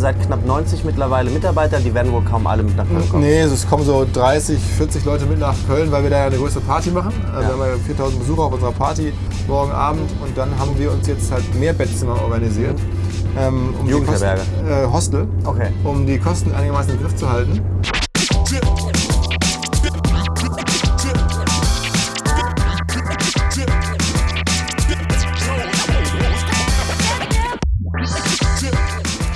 seid knapp 90 mittlerweile Mitarbeiter, die werden wohl kaum alle mit nach Köln kommen. Nee, es kommen so 30, 40 Leute mit nach Köln, weil wir da ja eine größere Party machen. Also Ja. Wir haben ja 4000 Besucher auf unserer Party morgen Abend und dann haben wir uns jetzt halt mehr Bettzimmer organisiert. Ähm, um die Jugendherberge. Kosten- Äh, Hostel. Okay. Um die Kosten einigermaßen im Griff zu halten.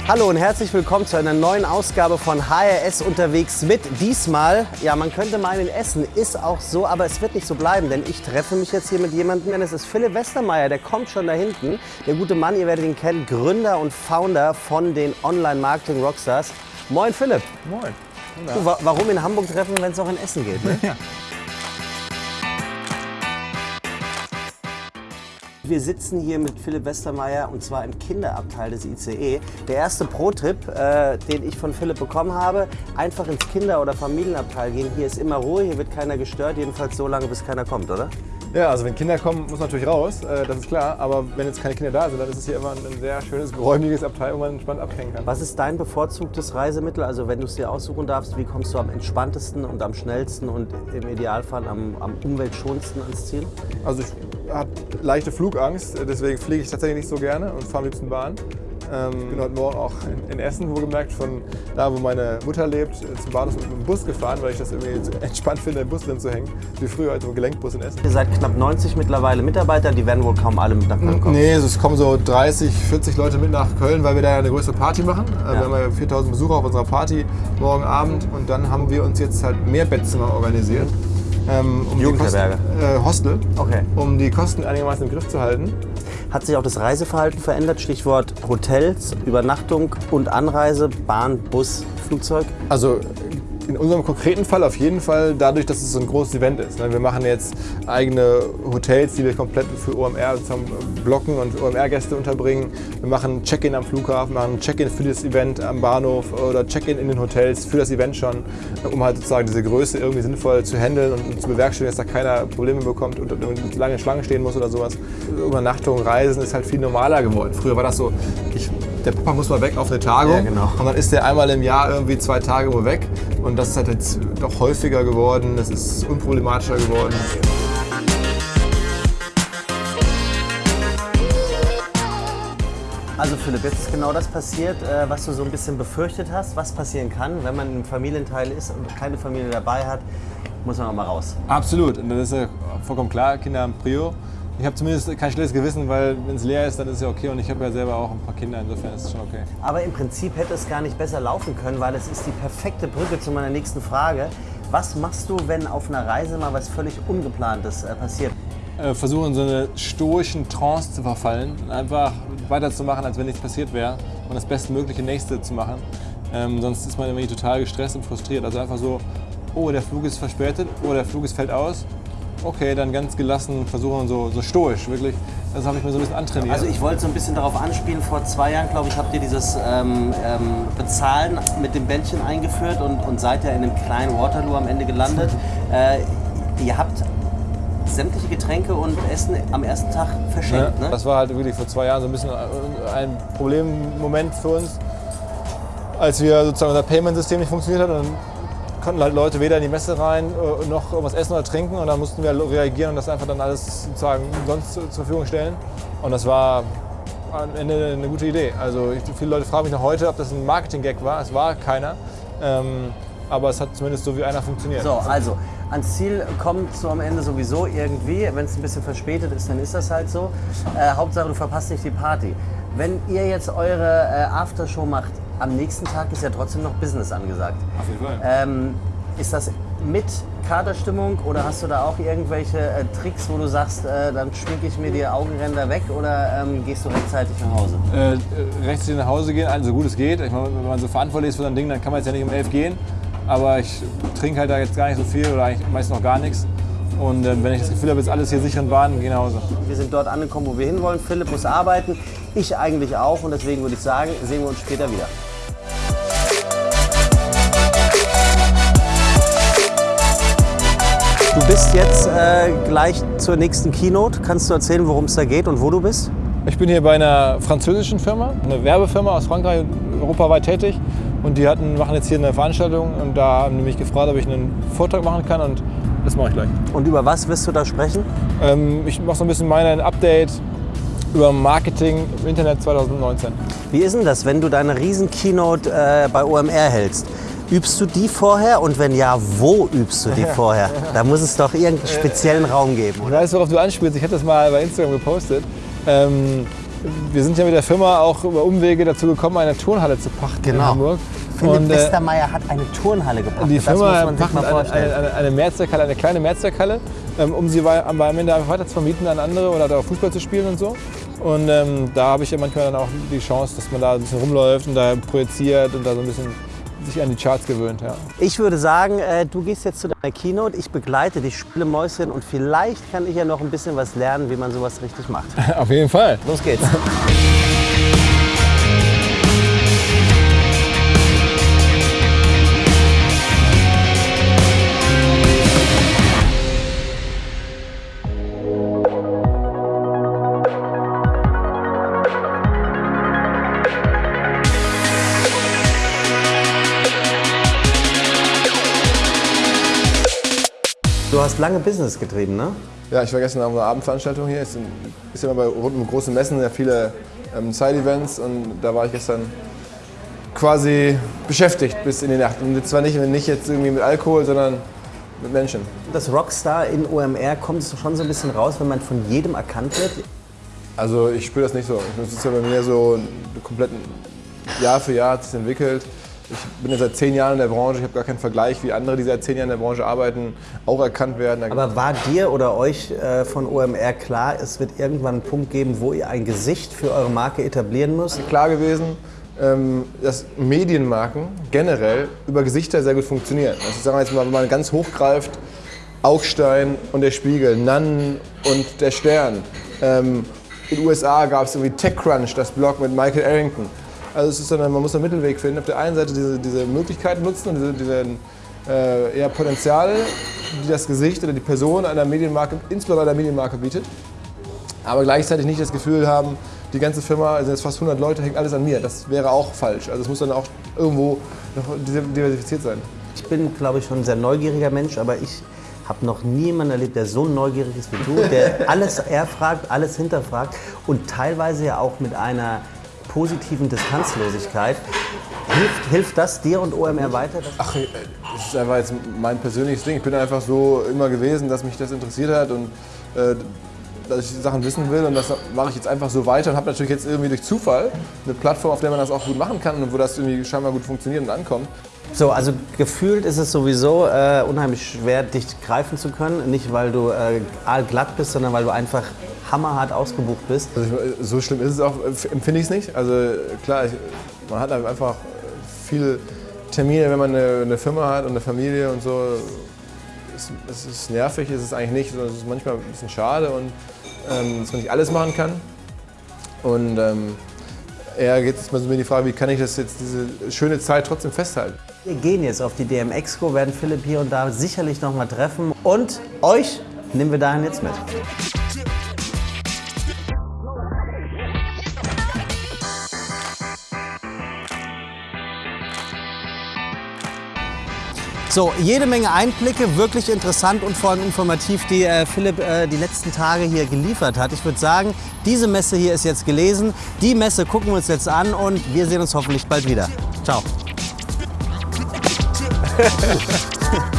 Hallo und herzlich willkommen zu einer neuen Ausgabe von HRS unterwegs mit. Diesmal, ja, man könnte meinen, Essen ist auch so, aber es wird nicht so bleiben, denn ich treffe mich jetzt hier mit jemandem, denn es ist Philipp Westermeier, der kommt schon da hinten. Der gute Mann, ihr werdet ihn kennen, Gründer und Founder von den Online-Marketing-Rockstars. Moin Philipp. Moin. Du, wa warum in Hamburg treffen, wenn es auch in Essen geht? Ne? Wir sitzen hier mit Philipp Westermeier und zwar im Kinderabteil des ICE. Der erste Pro-Tipp, äh, den ich von Philipp bekommen habe, einfach ins Kinder- oder Familienabteil gehen. Hier ist immer Ruhe, hier wird keiner gestört, jedenfalls so lange, bis keiner kommt, oder? Ja, also wenn Kinder kommen, muss man natürlich raus, äh, das ist klar. Aber wenn jetzt keine Kinder da sind, dann ist es hier immer ein sehr schönes, geräumiges Abteil, wo man entspannt abhängen kann. Was ist dein bevorzugtes Reisemittel? Also wenn du es dir aussuchen darfst, wie kommst du am entspanntesten und am schnellsten und im Idealfall am, am umweltschonendsten ans Ziel? Also ich habe leichte Flugangst, deswegen fliege ich tatsächlich nicht so gerne und fahre am liebsten Bahn. Ähm, bin heute Morgen auch in, Essen, wohlgemerkt, von da, wo meine Mutter lebt, äh, zum Bahnhof mit dem Bus gefahren, weil ich das irgendwie so entspannt finde, im Bus drin zu hängen, wie früher als im Gelenkbus in Essen. Ihr seid knapp 90 mittlerweile Mitarbeiter, die werden wohl kaum alle mit nach Köln kommen. Nee, es kommen so 30, 40 Leute mit nach Köln, weil wir da ja eine größere Party machen. Äh, Ja. Wir haben ja 4000 Besucher auf unserer Party morgen Abend und dann haben wir uns jetzt halt mehr Bettzimmer organisiert. Ähm, um die Jugendherberge. Kosten, äh, Hostel. Okay. Um die Kosten einigermaßen im Griff zu halten. Hat sich auch das Reiseverhalten verändert? Stichwort Hotels, Übernachtung und Anreise, Bahn, Bus, Flugzeug? Also in unserem konkreten Fall auf jeden Fall dadurch, dass es so ein großes Event ist. ne? Wir machen jetzt eigene Hotels, die wir komplett für OMR blocken und OMR-Gäste unterbringen. Wir machen Check-in am Flughafen, machen Check-in für das Event am Bahnhof oder Check-in in den Hotels für das Event schon, um halt sozusagen diese Größe irgendwie sinnvoll zu handeln und zu bewerkstelligen, dass da keiner Probleme bekommt und, lange Schlange stehen muss oder sowas. Übernachtung, Reisen ist halt viel normaler geworden. Früher war das so, ich, der Papa muss mal weg auf eine Tagung Ja, genau. und dann ist der einmal im Jahr irgendwie zwei Tage wo weg. Und das ist halt jetzt doch häufiger geworden, das ist unproblematischer geworden. Also Philipp, jetzt ist genau das passiert, äh, was du so ein bisschen befürchtet hast, was passieren kann, wenn man im Familienteil ist und keine Familie dabei hat, muss man auch mal raus. Absolut, und das ist ja vollkommen klar, Kinder haben Prio. Ich habe zumindest kein schlechtes Gewissen, weil wenn es leer ist, dann ist es ja okay und ich habe ja selber auch ein paar Kinder, insofern ist es schon okay. Aber im Prinzip hätte es gar nicht besser laufen können, weil es ist die perfekte Brücke zu meiner nächsten Frage. Was machst du, wenn auf einer Reise mal was völlig Ungeplantes äh, passiert? Äh, versuchen, in so eine stoischen Trance zu verfallen und einfach weiterzumachen, als wenn nichts passiert wäre und das bestmögliche Nächste zu machen. Ähm, sonst ist man irgendwie total gestresst und frustriert. Also einfach so, oh, der Flug ist verspätet, oh, der Flug ist fällt aus. Okay, dann ganz gelassen versuchen, so, so stoisch, wirklich. Das habe ich mir so ein bisschen antrainiert. Also ich wollte so ein bisschen darauf anspielen, vor zwei Jahren, glaube ich, habt ihr dieses ähm, ähm, Bezahlen mit dem Bändchen eingeführt und, und seid ja in einem kleinen Waterloo am Ende gelandet. Äh, ihr habt sämtliche Getränke und Essen am ersten Tag verschenkt, Ja, ne? Das war halt wirklich vor zwei Jahren so ein bisschen ein Problemmoment für uns, als wir sozusagen unser Payment-System nicht funktioniert hat. Konnten halt Leute weder in die Messe rein äh, noch irgendwas essen oder trinken und dann mussten wir reagieren und das einfach dann alles sozusagen sonst zur Verfügung stellen. Und das war am Ende eine gute Idee. Also ich, viele Leute fragen mich noch heute, ob das ein Marketing-Gag war. Es war keiner. Ähm, aber es hat zumindest so wie einer funktioniert. So, also ans Ziel kommst du am Ende sowieso irgendwie. Wenn es ein bisschen verspätet ist, dann ist das halt so. Äh, Hauptsache, du verpasst nicht die Party. Wenn ihr jetzt eure äh, Aftershow macht, am nächsten Tag ist ja trotzdem noch Business angesagt. Auf jeden Fall. Ähm, ist das mit Katerstimmung oder hast du da auch irgendwelche äh, Tricks, wo du sagst, äh, dann schminke ich mir die Augenränder weg oder ähm, gehst du rechtzeitig nach Hause? äh, rechtzeitig nach Hause gehen, also so gut es geht. Ich meine, wenn man so verantwortlich ist für so ein Ding, dann kann man jetzt ja nicht um elf gehen. Aber ich trinke halt da jetzt gar nicht so viel oder eigentlich meist noch gar nichts. Und äh, wenn ich das Gefühl habe, jetzt alles hier sicher in Bahn, gehe nach Hause. Wir sind dort angekommen, wo wir hinwollen. Philipp muss arbeiten, ich eigentlich auch und deswegen würde ich sagen, sehen wir uns später wieder. Du bist jetzt äh, gleich zur nächsten Keynote. Kannst du erzählen, worum es da geht und wo du bist? Ich bin hier bei einer französischen Firma, eine Werbefirma aus Frankreich, europaweit tätig und die hatten, machen jetzt hier eine Veranstaltung und da haben die mich gefragt, ob ich einen Vortrag machen kann und das mache ich gleich. Und über was wirst du da sprechen? Ähm, ich mache so ein bisschen mein Update über Marketing im Internet 2019. Wie ist denn das, wenn du deine riesen Keynote äh, bei OMR hältst? Übst du die vorher und wenn ja, wo übst du die vorher? Da muss es doch irgendeinen speziellen Raum geben, Ich oder? weiß, worauf du anspielst. Ich hatte das mal bei Instagram gepostet. Ähm, wir sind ja mit der Firma auch über Umwege dazu gekommen, eine Turnhalle zu pachten in Genau. Hamburg. Philipp Und, Westermeier hat eine Turnhalle gepachtet. die das muss Firma man sich pachtet mal eine, vorstellen. eine, eine, eine Mehrzweckhalle, eine kleine Mehrzweckhalle, ähm, um sie am Ende weiter zu vermieten an andere oder da auch Fußball zu spielen und so. Und ähm, da habe ich ja manchmal dann auch die Chance, dass man da ein bisschen rumläuft und da projiziert und da so ein bisschen sich an die Charts gewöhnt. Ja. Ich würde sagen, äh, du gehst jetzt zu deiner Keynote, ich begleite dich, spiele Mäuschen und vielleicht kann ich ja noch ein bisschen was lernen, wie man sowas richtig macht. Auf jeden Fall. Los geht's. hast lange Business getrieben, ne? Ja, ich war gestern auf einer Abendveranstaltung hier. Es sind- ist ja immer bei rund um große Messen ja viele ähm, Side-Events und da war ich gestern quasi beschäftigt bis in die Nacht. Und zwar nicht, nicht jetzt irgendwie mit Alkohol, sondern mit Menschen. Das Rockstar in OMR kommt schon so ein bisschen raus, wenn man von jedem erkannt wird. Also ich spüre das nicht so. Das ist ja bei mir so komplett Jahr für Jahr hat sich entwickelt. Ich bin ja seit zehn Jahren in der Branche, ich habe gar keinen Vergleich, wie andere, die seit zehn Jahren in der Branche arbeiten, auch erkannt werden. Aber war dir oder euch äh, von OMR klar, es wird irgendwann einen Punkt geben, wo ihr ein Gesicht für eure Marke etablieren müsst? klar gewesen, ähm, dass Medienmarken generell über Gesichter sehr gut funktionieren. Also sagen wir jetzt mal, wenn man ganz hochgreift, Augstein und der Spiegel, Nannen und der Stern. Ähm, in den USA gab es irgendwie TechCrunch, das Blog mit Michael Arrington. Also es ist dann, man muss einen Mittelweg finden. Auf der einen Seite diese, diese Möglichkeiten nutzen und diese, diese äh, eher Potenziale, die das Gesicht oder die Person einer Medienmarke, insbesondere einer Medienmarke bietet aber gleichzeitig nicht das Gefühl haben, die ganze Firma, also jetzt fast 100 Leute, hängt alles an mir. Das wäre auch falsch. Also es muss dann auch irgendwo noch diversifiziert sein. Ich bin, glaube ich, schon ein sehr neugieriger Mensch, aber ich habe noch nie jemanden erlebt, der so neugierig ist wie du, der alles erfragt, alles hinterfragt und teilweise ja auch mit einer positiven Distanzlosigkeit. Hilft, hilft das dir und OMR weiter? Ach, äh, das ist einfach jetzt mein persönliches Ding. Ich bin einfach so immer gewesen, dass mich das interessiert hat und äh, dass ich Sachen wissen will und das mache ich jetzt einfach so weiter und habe natürlich jetzt irgendwie durch Zufall eine Plattform, auf der man das auch gut machen kann und wo das irgendwie scheinbar gut funktioniert und ankommt. So, also gefühlt ist es sowieso äh, unheimlich schwer, dich greifen zu können. Nicht, weil du äh, aalglatt bist, sondern weil du einfach hammerhart ausgebucht bist. Also ich, so schlimm ist es auch, äh, empfinde ich es nicht. Also klar, ich, man hat einfach viele Termine, wenn man eine, eine Firma hat und eine Familie und so. Es, es ist nervig, ist es eigentlich nicht, sondern es ist manchmal ein bisschen schade und ähm, dass man nicht alles machen kann. Und ähm, eher geht es mal so um die Frage, wie kann ich das jetzt, diese schöne Zeit trotzdem festhalten. Wir gehen jetzt auf die DM Expo, werden Philipp hier und da sicherlich noch mal treffen. Und euch nehmen wir dahin jetzt mit. So, jede Menge Einblicke, wirklich interessant und vor allem informativ, die äh, Philipp äh, die letzten Tage hier geliefert hat. Ich würde sagen, diese Messe hier ist jetzt gelesen. Die Messe gucken wir uns jetzt an und wir sehen uns hoffentlich bald wieder. Ciao.